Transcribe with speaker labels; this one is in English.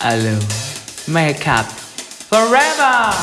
Speaker 1: alone. Make up forever!